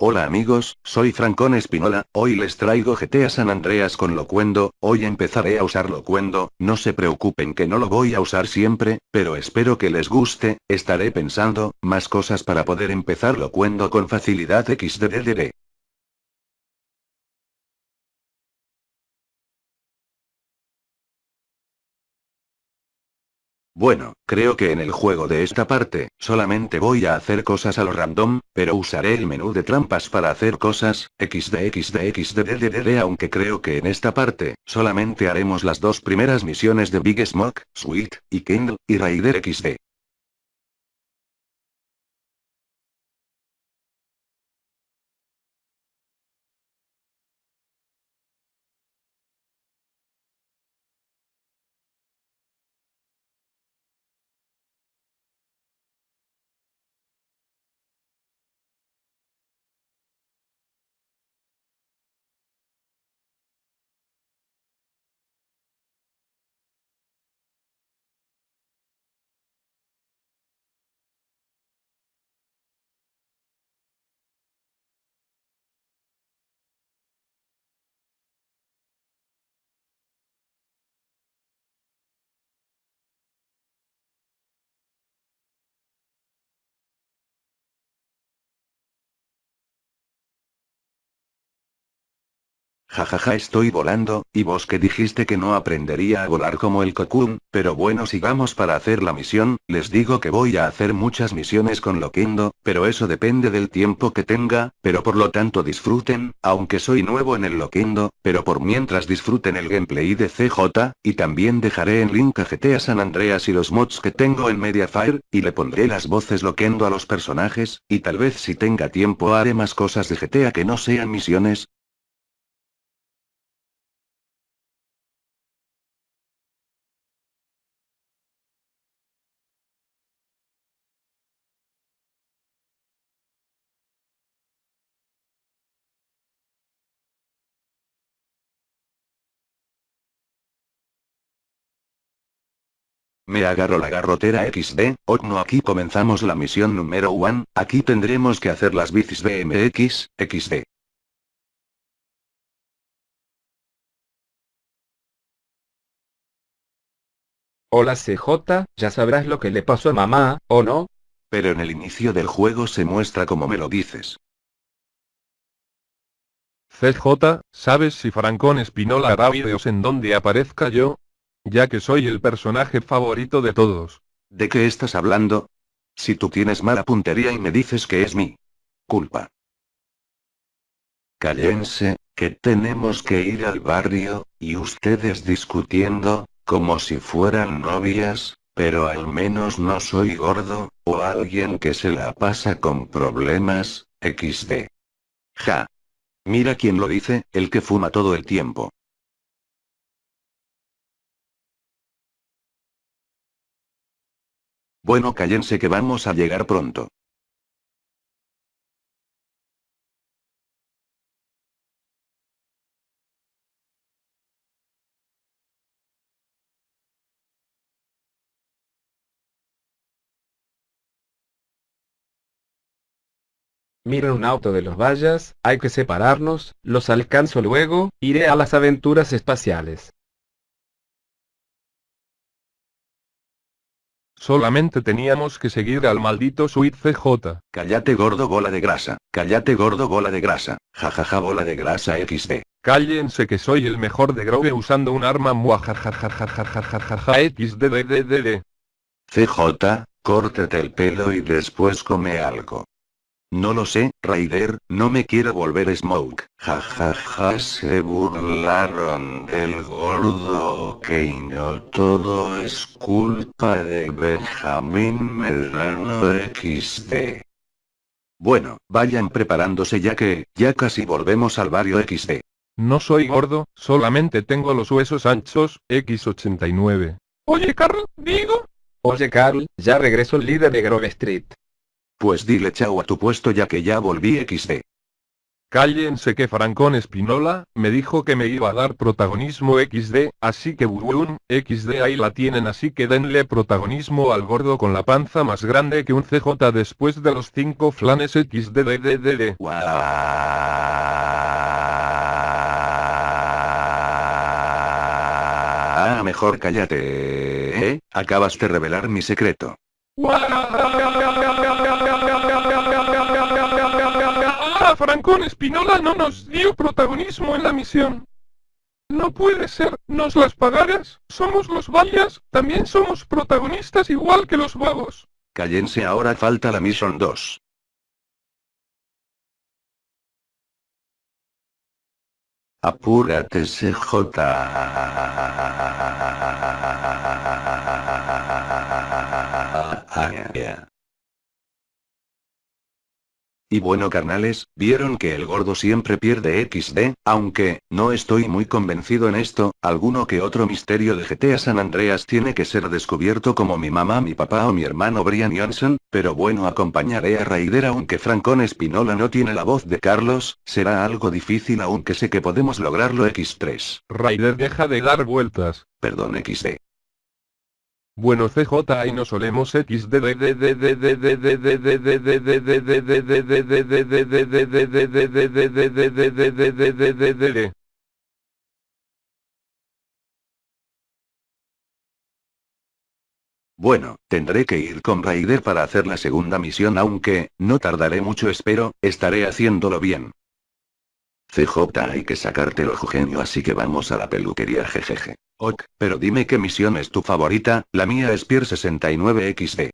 Hola amigos, soy Francón Espinola, hoy les traigo GTA San Andreas con Locuendo, hoy empezaré a usar Locuendo, no se preocupen que no lo voy a usar siempre, pero espero que les guste, estaré pensando, más cosas para poder empezar Locuendo con facilidad xddddd. Bueno, creo que en el juego de esta parte, solamente voy a hacer cosas a lo random, pero usaré el menú de trampas para hacer cosas, xd aunque creo que en esta parte, solamente haremos las dos primeras misiones de Big Smoke, Sweet, y Kindle, y Raider xd. Jajaja estoy volando, y vos que dijiste que no aprendería a volar como el cocoon, pero bueno sigamos para hacer la misión, les digo que voy a hacer muchas misiones con Loquendo, pero eso depende del tiempo que tenga, pero por lo tanto disfruten, aunque soy nuevo en el Loquendo, pero por mientras disfruten el gameplay de CJ, y también dejaré en link a GTA San Andreas y los mods que tengo en Mediafire, y le pondré las voces Loquendo a los personajes, y tal vez si tenga tiempo haré más cosas de GTA que no sean misiones, Me agarro la garrotera XD, no aquí comenzamos la misión número 1, aquí tendremos que hacer las bicis BMX, XD. Hola CJ, ya sabrás lo que le pasó a mamá, ¿o no? Pero en el inicio del juego se muestra como me lo dices. CJ, ¿sabes si Francón Espinola hará videos en donde aparezca yo? Ya que soy el personaje favorito de todos. ¿De qué estás hablando? Si tú tienes mala puntería y me dices que es mi culpa. Cállense, que tenemos que ir al barrio, y ustedes discutiendo, como si fueran novias, pero al menos no soy gordo, o alguien que se la pasa con problemas, XD. Ja. Mira quién lo dice, el que fuma todo el tiempo. Bueno cállense que vamos a llegar pronto. Mira un auto de los vallas, hay que separarnos, los alcanzo luego, iré a las aventuras espaciales. Solamente teníamos que seguir al maldito Sweet CJ. Cállate gordo bola de grasa, cállate gordo bola de grasa, jajaja bola de grasa XD. Cállense que soy el mejor de Grove usando un arma muajajajajajajajajaja XDDDD. CJ, córtate el pelo y después come algo. No lo sé, Raider, no me quiero volver Smoke. Ja ja ja se burlaron del gordo ok no todo es culpa de Benjamín Medrano XD. Bueno, vayan preparándose ya que, ya casi volvemos al barrio XD. No soy gordo, solamente tengo los huesos anchos, X89. Oye Carl, digo. Oye Carl, ya regreso el líder de Grove Street. Pues dile chao a tu puesto ya que ya volví XD. Cállense que Francón Espinola, me dijo que me iba a dar protagonismo XD, así que buun, XD ahí la tienen así que denle protagonismo al gordo con la panza más grande que un CJ después de los 5 flanes XDDDD. Ah, mejor cállate. ¿eh? Acabas de revelar mi secreto. Francón Espinola no nos dio protagonismo en la misión. No puede ser, nos las pagarás, somos los vallas, también somos protagonistas igual que los vagos. Cállense ahora falta la misión 2. Apúrate CJ. Y bueno carnales, vieron que el gordo siempre pierde XD, aunque, no estoy muy convencido en esto, alguno que otro misterio de GTA San Andreas tiene que ser descubierto como mi mamá, mi papá o mi hermano Brian Johnson, pero bueno acompañaré a Raider aunque Francón Espinola no tiene la voz de Carlos, será algo difícil aunque sé que podemos lograrlo X3. Raider deja de dar vueltas. Perdón XD. Bueno CJ y nos solemos XD tendré que ir con para hacer la segunda misión aunque, no tardaré mucho espero, estaré haciéndolo bien. Hay que así que vamos a la peluquería. Ok, pero dime qué misión es tu favorita, la mía es Pier 69XD.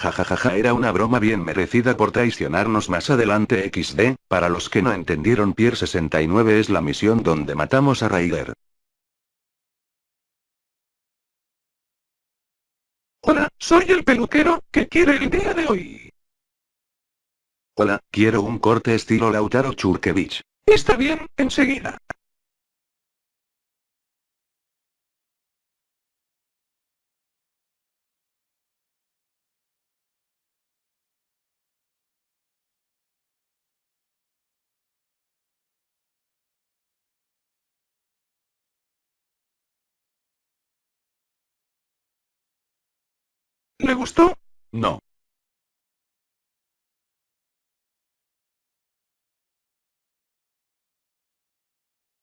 Jajajaja ja, ja, era una broma bien merecida por traicionarnos más adelante XD, para los que no entendieron Pier 69 es la misión donde matamos a Raider. Hola, soy el peluquero, que quiere el día de hoy? Hola, quiero un corte estilo Lautaro Churkevich. Está bien, enseguida. Gustó? No.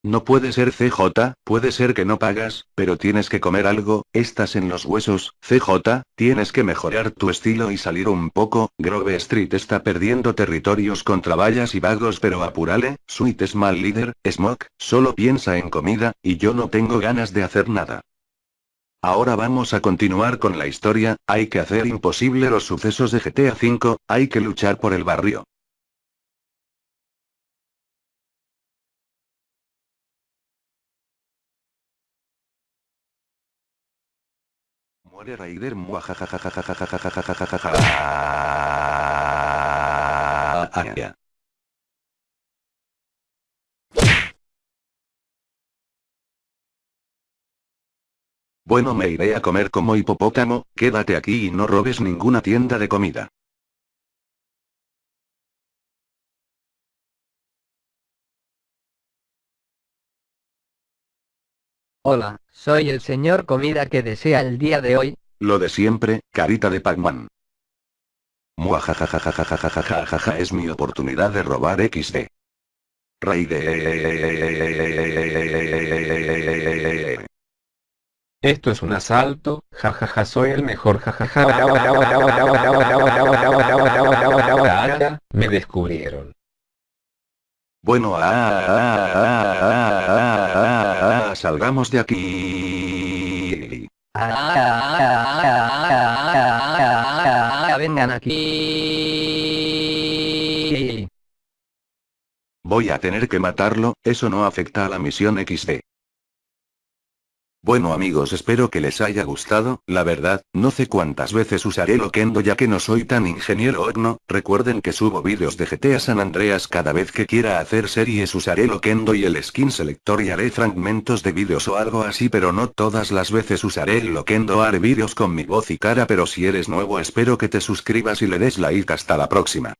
No puede ser CJ, puede ser que no pagas, pero tienes que comer algo, estás en los huesos, CJ, tienes que mejorar tu estilo y salir un poco, Grove Street está perdiendo territorios contra vallas y vagos pero apurale, Sweet es mal líder, Smoke, solo piensa en comida, y yo no tengo ganas de hacer nada. Ahora vamos a continuar con la historia, hay que hacer imposible los sucesos de GTA V, hay que luchar por el barrio. Muere Raider Bueno me iré a comer como hipopótamo, quédate aquí y no robes ninguna tienda de comida. Hola, soy el señor comida que desea el día de hoy. Lo de siempre, carita de Pac-Man. Muajajajajajajajajaja es mi oportunidad de robar XD. Rey de... Esto es un asalto, jajaja soy el mejor jajaja. Me descubrieron. Bueno, ah, ah, ah, ah, ah, ah, ah, salgamos de aquí. Vengan aquí. Voy a tener que matarlo, eso no afecta a la misión XD. Bueno amigos espero que les haya gustado, la verdad, no sé cuántas veces usaré Loquendo ya que no soy tan ingeniero. Ogno, recuerden que subo vídeos de GTA San Andreas cada vez que quiera hacer series. Usaré Loquendo y el skin selector y haré fragmentos de vídeos o algo así pero no todas las veces usaré el Loquendo haré vídeos con mi voz y cara pero si eres nuevo espero que te suscribas y le des like. Hasta la próxima.